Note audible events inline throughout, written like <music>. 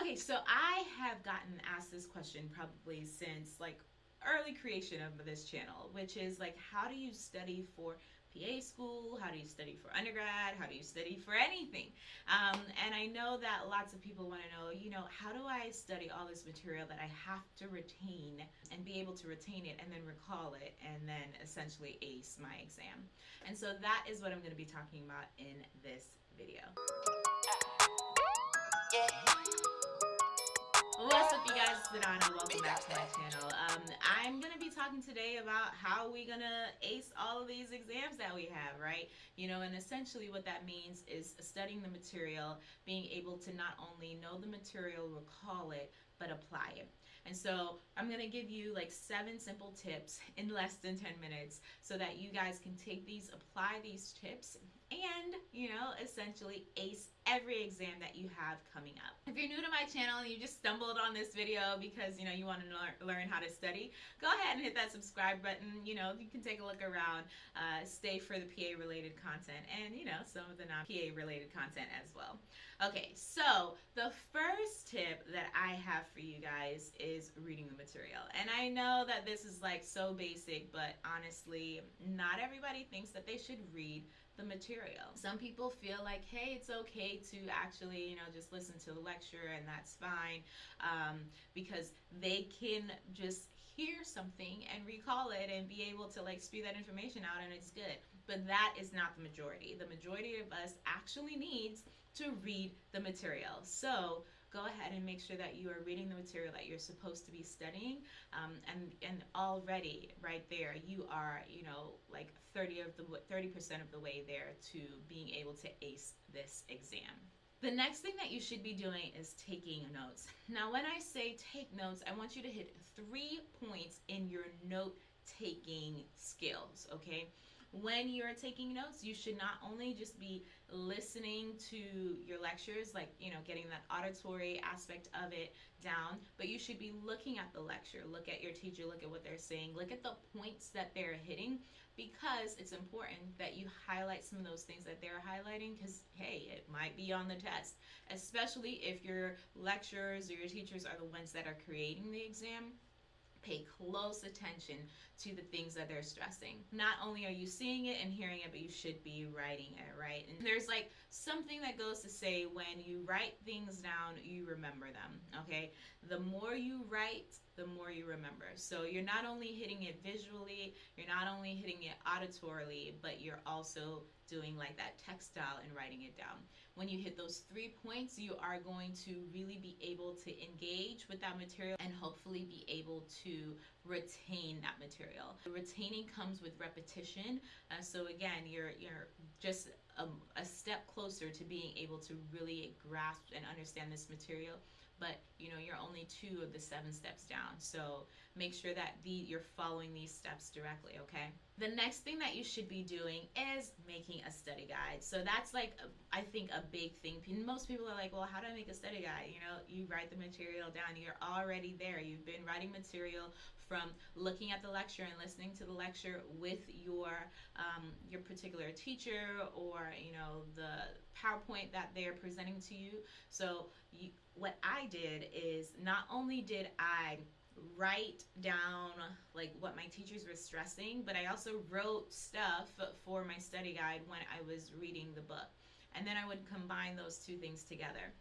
Okay, so I have gotten asked this question probably since like early creation of this channel, which is like, how do you study for PA school? How do you study for undergrad? How do you study for anything? Um, and I know that lots of people want to know, you know, how do I study all this material that I have to retain and be able to retain it and then recall it and then essentially ace my exam? And so that is what I'm going to be talking about in this video. What's up you guys, it's Sedona. Welcome back to my channel. Um, I'm going to be talking today about how we're going to ace all of these exams that we have, right? You know, and essentially what that means is studying the material, being able to not only know the material, recall it, but apply it. And so I'm going to give you like seven simple tips in less than 10 minutes so that you guys can take these, apply these tips, and, you know, essentially ace every exam that you have coming up. If you're new to my channel and you just stumbled on this video because, you know, you want to learn how to study, go ahead and hit that subscribe button. You know, you can take a look around, uh, stay for the PA related content and, you know, some of the non-PA related content as well. Okay, so the first tip that I have for you guys is reading the material. And I know that this is like so basic, but honestly, not everybody thinks that they should read the material. Some people feel like, hey, it's okay to actually, you know, just listen to the lecture and that's fine um, because they can just hear something and recall it and be able to like spew that information out and it's good. But that is not the majority. The majority of us actually needs to read the material. So go ahead and make sure that you are reading the material that you're supposed to be studying um, and and already right there you are you know like 30 of the 30% of the way there to being able to ace this exam. The next thing that you should be doing is taking notes. Now when I say take notes, I want you to hit three points in your note taking skills, okay? when you're taking notes, you should not only just be listening to your lectures, like, you know, getting that auditory aspect of it down, but you should be looking at the lecture, look at your teacher, look at what they're saying, look at the points that they're hitting, because it's important that you highlight some of those things that they're highlighting, because, hey, it might be on the test, especially if your lecturers or your teachers are the ones that are creating the exam pay close attention to the things that they're stressing. Not only are you seeing it and hearing it, but you should be writing it, right? And there's like something that goes to say when you write things down, you remember them, okay? The more you write, the more you remember. So you're not only hitting it visually, you're not only hitting it auditorily, but you're also doing like that textile and writing it down. When you hit those three points, you are going to really be able to engage with that material and hopefully be able to retain that material. Retaining comes with repetition. Uh, so again, you're, you're just a, a step closer to being able to really grasp and understand this material but you know you're only two of the seven steps down. So make sure that the you're following these steps directly okay? The next thing that you should be doing is making a study guide. So that's like I think a big thing. Most people are like well how do I make a study guide? You know you write the material down. You're already there. You've been writing material from looking at the lecture and listening to the lecture with your um, your particular teacher or you know the PowerPoint that they're presenting to you so you, what I did is not only did I write down like what my teachers were stressing, but I also wrote stuff for my study guide when I was reading the book. And then I would combine those two things together.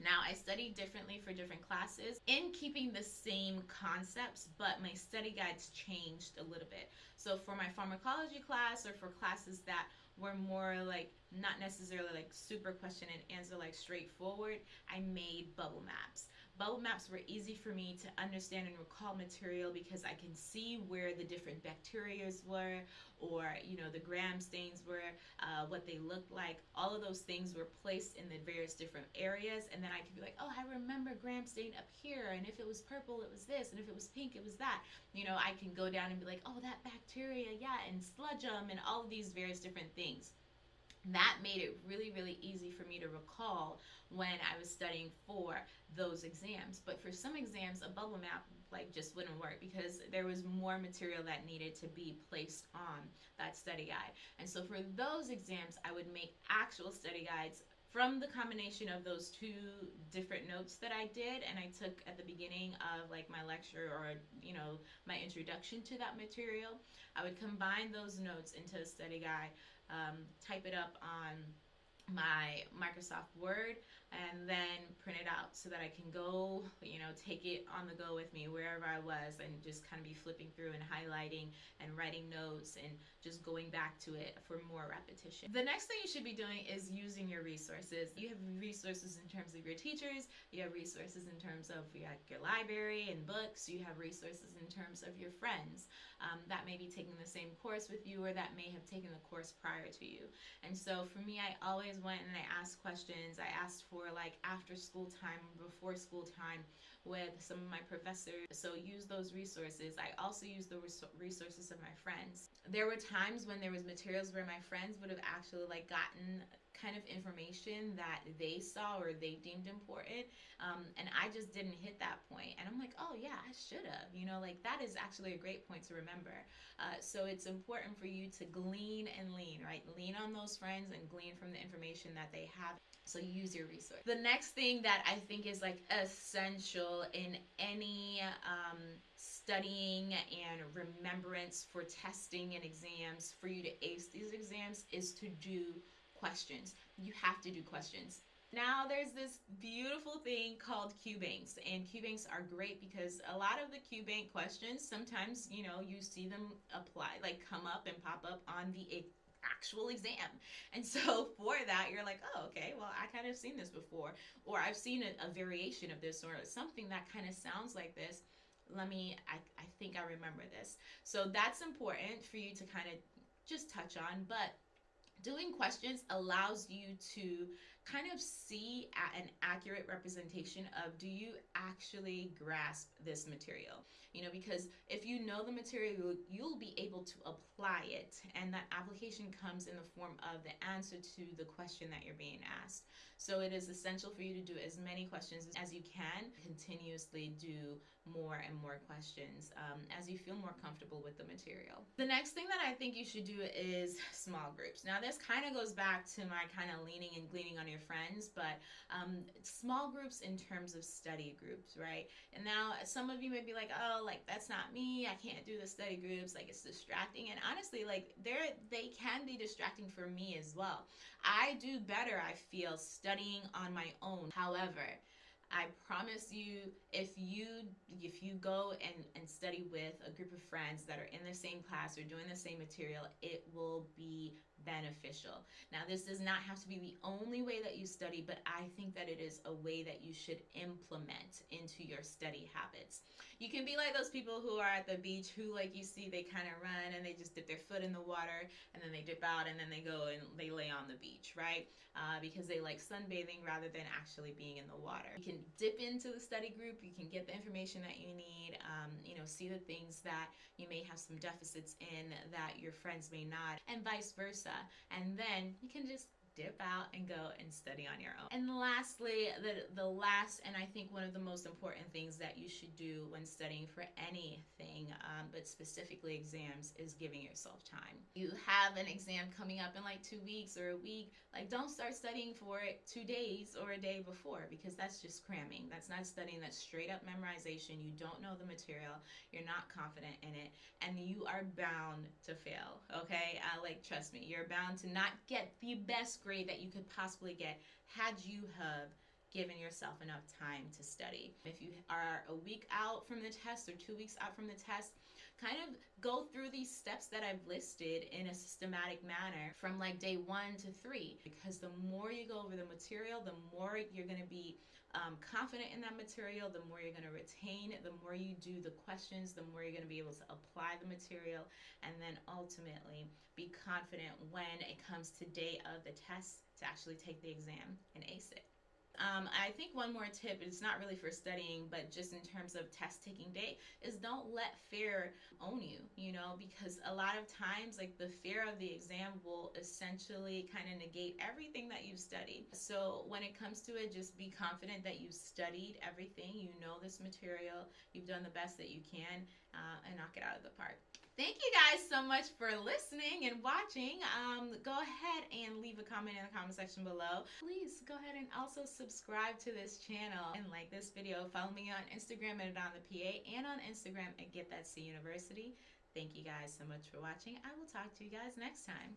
Now, I study differently for different classes in keeping the same concepts, but my study guides changed a little bit. So for my pharmacology class or for classes that were more like not necessarily like super question and answer like straightforward, I made bubble maps. Bubble maps were easy for me to understand and recall material because I can see where the different bacterias were or you know the gram stains were, uh, what they looked like. All of those things were placed in the various different areas and then I could be like, oh, I remember gram stain up here and if it was purple, it was this and if it was pink, it was that. You know, I can go down and be like, oh, that bacteria, yeah, and sludge them and all of these various different things that made it really really easy for me to recall when I was studying for those exams. But for some exams a bubble map like just wouldn't work because there was more material that needed to be placed on that study guide. And so for those exams I would make actual study guides from the combination of those two different notes that I did and I took at the beginning of like my lecture or you know my introduction to that material I would combine those notes into a study guide um, type it up on my Microsoft Word and then print it out so that I can go, you know, take it on the go with me wherever I was and just kind of be flipping through and highlighting and writing notes and just going back to it for more repetition. The next thing you should be doing is using your resources. You have resources in terms of your teachers, you have resources in terms of your, your library and books, you have resources in terms of your friends um, that may be taking the same course with you or that may have taken the course prior to you. And so for me, I always went and I asked questions. I asked for like after school time, before school time with some of my professors. So use those resources. I also use the resources of my friends. There were times when there was materials where my friends would have actually like gotten kind of information that they saw or they deemed important um, and i just didn't hit that point and i'm like oh yeah i should have you know like that is actually a great point to remember uh, so it's important for you to glean and lean right lean on those friends and glean from the information that they have so use your resource the next thing that i think is like essential in any um, studying and remembrance for testing and exams for you to ace these exams is to do questions. You have to do questions. Now there's this beautiful thing called QBanks and QBanks are great because a lot of the QBank questions sometimes you know you see them apply like come up and pop up on the actual exam. <laughs> And so <laughs> for that you're like oh okay well I kind of seen this before. Or I've seen a, a variation of this or something that kind of sounds like this. Let me I, I think I remember this. So that's important for you to kind of just touch on but doing questions allows you to kind of see an accurate representation of do you actually grasp this material you know because if you know the material you'll be able to apply it and that application comes in the form of the answer to the question that you're being asked so it is essential for you to do as many questions as you can continuously do more and more questions um, as you feel more comfortable with the material. The next thing that I think you should do is small groups. Now this kind of goes back to my kind of leaning and gleaning on your friends, but um, small groups in terms of study groups, right? And now some of you may be like, oh, like that's not me. I can't do the study groups. Like it's distracting. And honestly, like they're, they can be distracting for me as well. I do better, I feel, studying on my own. However, I promise you, if you if you go and, and study with a group of friends that are in the same class or doing the same material, it will be beneficial. Now, this does not have to be the only way that you study, but I think that it is a way that you should implement into your study habits. You can be like those people who are at the beach who, like you see, they kind of run and they just dip their foot in the water and then they dip out and then they go and they lay on the beach, right? Uh, because they like sunbathing rather than actually being in the water. You can dip into the study group, you can get the information that you need, um, you know, see the things that you may have some deficits in that your friends may not, and vice versa and then you can just dip out and go and study on your own. And lastly, the, the last and I think one of the most important things that you should do when studying for anything, um, but specifically exams, is giving yourself time. You have an exam coming up in like two weeks or a week, like don't start studying for it two days or a day before because that's just cramming. That's not studying, that's straight up memorization. You don't know the material, you're not confident in it, and you are bound to fail, okay? Uh, like, trust me, you're bound to not get the best grade that you could possibly get had you have given yourself enough time to study. If you are a week out from the test or two weeks out from the test, kind of go through these steps that I've listed in a systematic manner from like day one to three. Because the more you go over the material, the more you're going to be um, confident in that material, the more you're going to retain, the more you do the questions, the more you're going to be able to apply the material, and then ultimately be confident when it comes to day of the test to actually take the exam and ace it. Um, I think one more tip, it's not really for studying, but just in terms of test taking day, is don't let fear own you, you know, because a lot of times, like the fear of the exam will essentially kind of negate everything that you've studied. So when it comes to it, just be confident that you've studied everything, you know this material, you've done the best that you can, uh, and knock it out of the park. Thank you guys so much for listening and watching. Um, go ahead and leave a comment in the comment section below. Please go ahead and also subscribe to this channel and like this video. Follow me on Instagram at Adon the PA and on Instagram at Get That C University. Thank you guys so much for watching. I will talk to you guys next time.